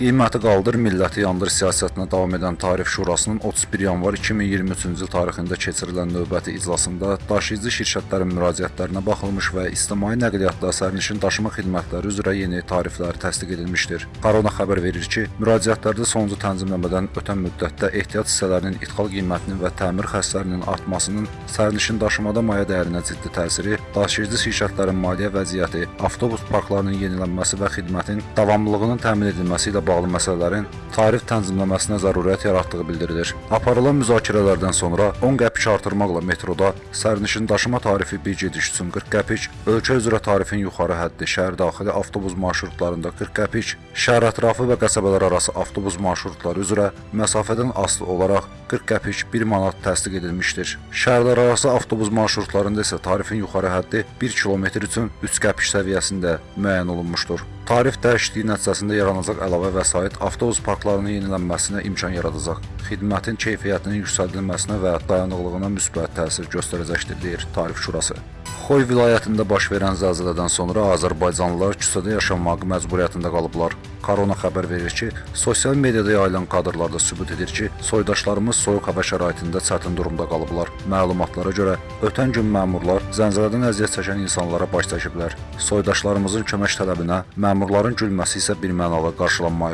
Qiyməti qaldır, milləti yandır siyasətinə davam edən Tarif Şurasının 31 yanvar 2023-cü il tarixində keçirilən növbəti iclasında daşıyıcı şirkətlərin müraciətlərinə baxılmış və ictimai nəqliyyatda sərnişin daşıma xidmətləri üzrə yeni tariflər təsdiq edilmişdir. Qarona xəbər verir ki, müraciətlərdə sonuncu tənzimləmədən ötən müddətdə ehtiyat hissələrinin idxal qiymətinin və təmir xərclərinin artmasının sərnişin daşımada maya dəyərinə ciddi təsiri, daşıyıcı şirkətlərin maliyyə vəziyyəti, avtobus parklarının yenilənməsi və xidmətin davamlılığının təmin edilməsi ilə bağlı məsələlərin tarif tənzimləməsinə zərurət yaratdığı bildirilir. Aparılan müzakirələrdən sonra 10 qəpik artırmaqla metroda sərnişin daşıma tarifi bir gediş üçün 40 qəpik, ölkə üzrə tarifin yuxarı həddi şəhər daxili avtobus marşrutlarında 40 qəpik, şəhər ətrafı və qəsəbələr arası avtobus marşrutları üzrə məsafədən asılı olaraq 40 qəpik 1 manat təsdiq edilmişdir. Şəhərlər arası avtobus marşrutlarında isə tarifin yuxarı həddi 1 kilometr üçün 3 qəpik səviyyəsində müəyyən olunmuşdur. Tarif dəyişikliyi nəticəsində yaranacaq əlavə vəsait avtobus parklarının yenilənməsinə imkan yaradacaq. Xidmətin keyfiyyətinin yüksəldilməsinə və dayanıqlığına müsbət təsir göstərəcəkdir, deyir Tarif Şurası. Xoy vilayətində baş verən zəlzələdən sonra azərbaycanlılar küçədə yaşamaq məcburiyyətində qalıblar. Korona xəbər verir ki, sosial mediada yayılan kadrlarda sübut edir ki, soydaşlarımız soyuq hava şəraitində çətin durumda qalıblar. Məlumatlara görə, ötən gün məmurlar zəlzələdən əziyyət çəkən insanlara baş çəkiblər. Soydaşlarımızın kömək tələbinə məmurların gülməsi isə birmənalı qarşılanmayıb.